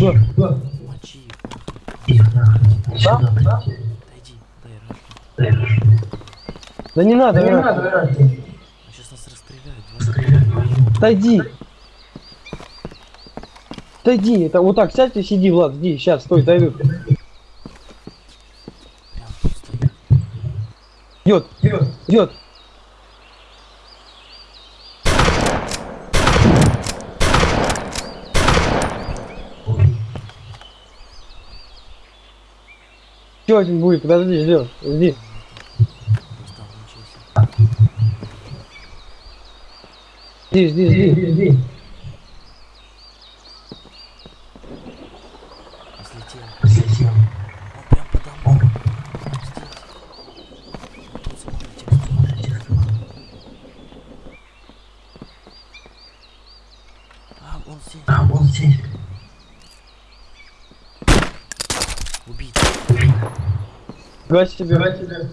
Мочи его. Да? Да? Отойди, дай. Да не надо, Не Ира. надо. А сейчас нас расстреляют. Два Отойди. Отойди, это вот так сядь и сиди, Влад, иди, сейчас, стой, дойдут. Идет, Идет. идет. Еще один будет, подожди, ждем, жди. Жди, жди, Жди, жди. жди. А. А. Убить. Давай тебе.